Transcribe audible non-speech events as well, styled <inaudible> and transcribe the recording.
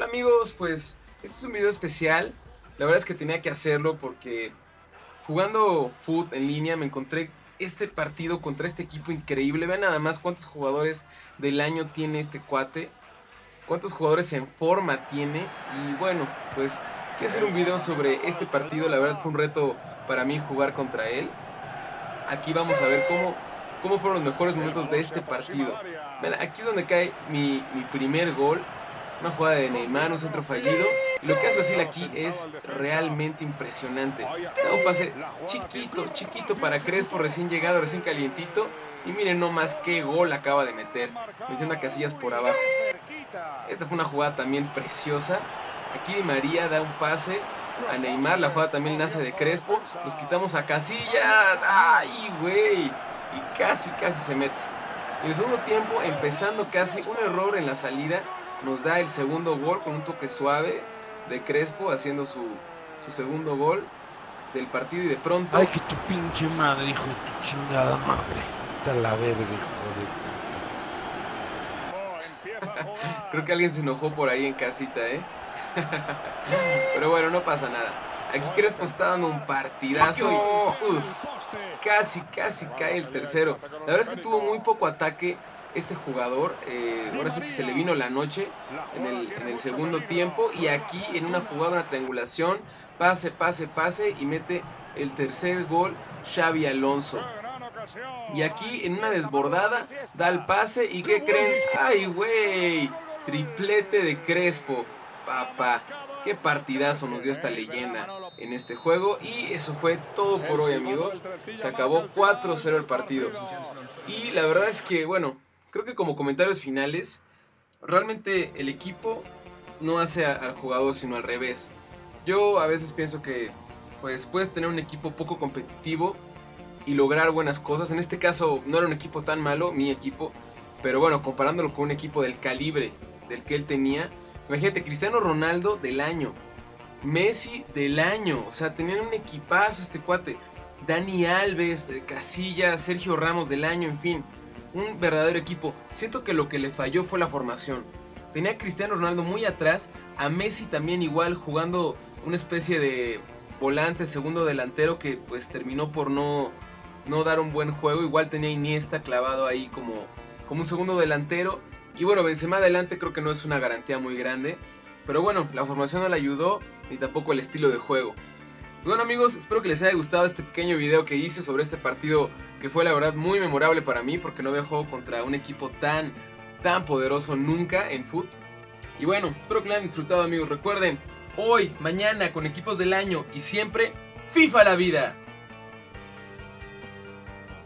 Hola amigos, pues este es un video especial. La verdad es que tenía que hacerlo porque jugando foot en línea me encontré este partido contra este equipo increíble. Vean nada más cuántos jugadores del año tiene este cuate. Cuántos jugadores en forma tiene. Y bueno, pues quiero hacer un video sobre este partido. La verdad fue un reto para mí jugar contra él. Aquí vamos a ver cómo, cómo fueron los mejores momentos de este partido. Aquí es donde cae mi, mi primer gol. Una jugada de Neymar, un centro fallido. Lo que hace Osil aquí es realmente impresionante. Da un pase chiquito, chiquito para Crespo, recién llegado, recién calientito. Y miren nomás qué gol acaba de meter. Menciona Casillas por abajo. Esta fue una jugada también preciosa. Aquí Di María da un pase a Neymar. La jugada también nace de Crespo. Nos quitamos a Casillas. ¡Ay, güey! Y casi, casi se mete. En el segundo tiempo, empezando casi un error en la salida, nos da el segundo gol con un toque suave de Crespo haciendo su, su segundo gol del partido y de pronto... Ay, que tu pinche madre, hijo de tu chingada madre. Está la verga, hijo de... Creo que alguien se enojó por ahí en casita, ¿eh? <laughs> Pero bueno, no pasa nada. Aquí Crespo está dando un partidazo y uf, casi, casi cae el tercero. La verdad es que tuvo muy poco ataque este jugador. Eh, ahora sí que se le vino la noche en el, en el segundo tiempo. Y aquí en una jugada, una triangulación, pase, pase, pase y mete el tercer gol Xavi Alonso. Y aquí en una desbordada da el pase y ¿qué creen? ¡Ay, güey! Triplete de Crespo. Papá, qué partidazo nos dio esta leyenda en este juego. Y eso fue todo por hoy, amigos. Se acabó 4-0 el partido. Y la verdad es que, bueno, creo que como comentarios finales, realmente el equipo no hace al jugador, sino al revés. Yo a veces pienso que pues puedes tener un equipo poco competitivo y lograr buenas cosas. En este caso no era un equipo tan malo, mi equipo, pero bueno, comparándolo con un equipo del calibre del que él tenía, imagínate, Cristiano Ronaldo del año, Messi del año, o sea, tenían un equipazo este cuate, Dani Alves, Casillas, Sergio Ramos del año, en fin, un verdadero equipo. Siento que lo que le falló fue la formación. Tenía a Cristiano Ronaldo muy atrás, a Messi también igual jugando una especie de volante, segundo delantero que pues terminó por no, no dar un buen juego. Igual tenía Iniesta clavado ahí como, como un segundo delantero. Y bueno, Benzema adelante creo que no es una garantía muy grande. Pero bueno, la formación no le ayudó ni tampoco el estilo de juego. Bueno amigos, espero que les haya gustado este pequeño video que hice sobre este partido que fue la verdad muy memorable para mí porque no había jugado contra un equipo tan, tan poderoso nunca en foot. Y bueno, espero que lo hayan disfrutado amigos. Recuerden, hoy, mañana con equipos del año y siempre, FIFA la vida.